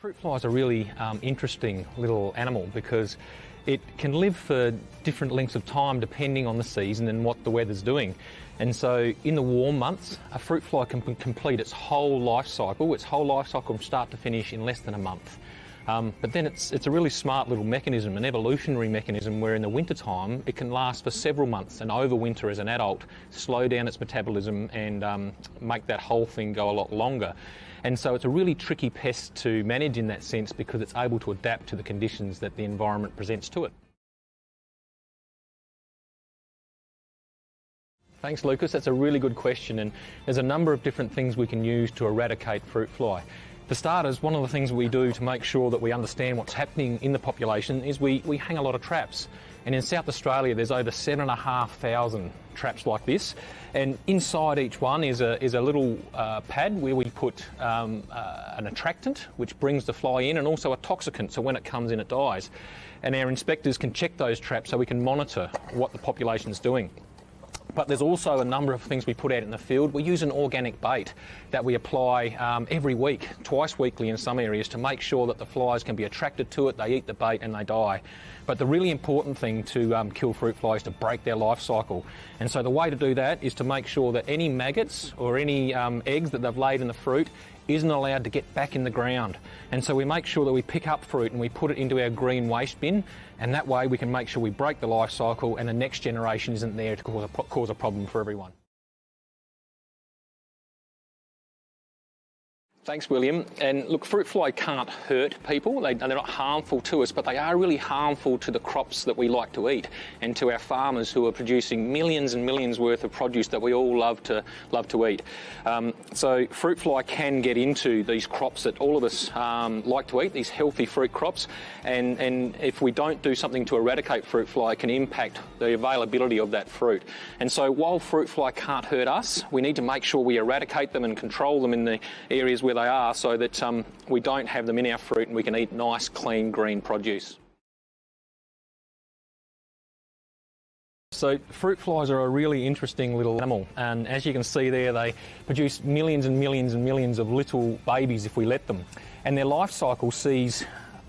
Fruit fly is a really um, interesting little animal because it can live for different lengths of time depending on the season and what the weather's doing. And so in the warm months, a fruit fly can complete its whole life cycle, its whole life cycle from start to finish in less than a month. Um, but then it's, it's a really smart little mechanism, an evolutionary mechanism where in the winter time it can last for several months and overwinter as an adult, slow down its metabolism and um, make that whole thing go a lot longer. And so it's a really tricky pest to manage in that sense because it's able to adapt to the conditions that the environment presents to it. Thanks, Lucas. That's a really good question, and there's a number of different things we can use to eradicate fruit fly. For starters, one of the things we do to make sure that we understand what's happening in the population is we, we hang a lot of traps. And in South Australia, there's over 7,500 traps like this. And inside each one is a, is a little uh, pad where we put um, uh, an attractant, which brings the fly in, and also a toxicant, so when it comes in, it dies. And our inspectors can check those traps so we can monitor what the population is doing. But there's also a number of things we put out in the field. We use an organic bait that we apply um, every week, twice weekly in some areas, to make sure that the flies can be attracted to it, they eat the bait and they die. But the really important thing to um, kill fruit flies is to break their life cycle. And so the way to do that is to make sure that any maggots or any um, eggs that they've laid in the fruit isn't allowed to get back in the ground. And so we make sure that we pick up fruit and we put it into our green waste bin, and that way we can make sure we break the life cycle and the next generation isn't there to cause a, cause a problem for everyone. Thanks, William. And look, fruit fly can't hurt people. They, are not harmful to us, but they are really harmful to the crops that we like to eat and to our farmers who are producing millions and millions worth of produce that we all love to love to eat. Um, so fruit fly can get into these crops that all of us um, like to eat, these healthy fruit crops. And, and if we don't do something to eradicate fruit fly, it can impact the availability of that fruit. And so while fruit fly can't hurt us, we need to make sure we eradicate them and control them in the areas where where they are so that um, we don't have them in our fruit and we can eat nice, clean, green produce. So fruit flies are a really interesting little animal and as you can see there they produce millions and millions and millions of little babies if we let them and their life cycle sees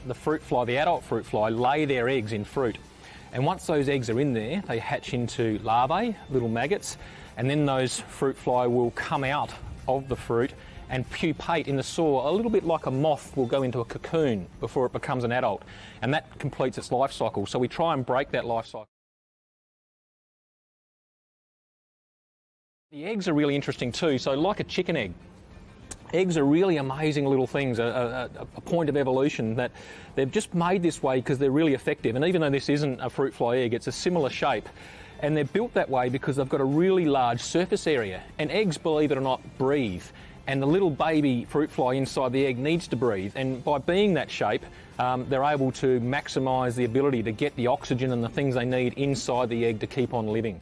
the fruit fly, the adult fruit fly, lay their eggs in fruit and once those eggs are in there they hatch into larvae, little maggots and then those fruit fly will come out of the fruit and pupate in the soil a little bit like a moth will go into a cocoon before it becomes an adult. And that completes its life cycle. So we try and break that life cycle. The eggs are really interesting too. So like a chicken egg, eggs are really amazing little things, a, a, a, point of evolution that they've just made this way because they're really effective. And even though this isn't a fruit fly egg, it's a similar shape. And they're built that way because they've got a really large surface area. And eggs, believe it or not, breathe and the little baby fruit fly inside the egg needs to breathe. And by being that shape, um, they're able to maximise the ability to get the oxygen and the things they need inside the egg to keep on living.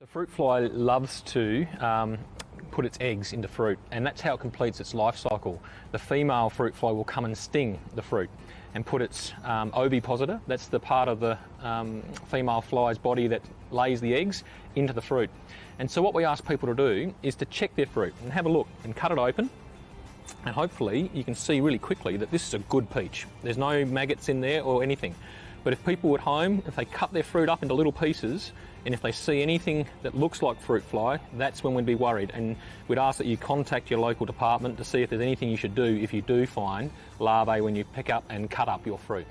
The fruit fly loves to um, put its eggs into fruit and that's how it completes its life cycle. The female fruit fly will come and sting the fruit and put its um, ovipositor, that's the part of the um, female fly's body that lays the eggs, into the fruit. And so what we ask people to do is to check their fruit and have a look and cut it open and hopefully you can see really quickly that this is a good peach. There's no maggots in there or anything. But if people at home, if they cut their fruit up into little pieces, and if they see anything that looks like fruit fly, that's when we'd be worried. And we'd ask that you contact your local department to see if there's anything you should do if you do find larvae when you pick up and cut up your fruit.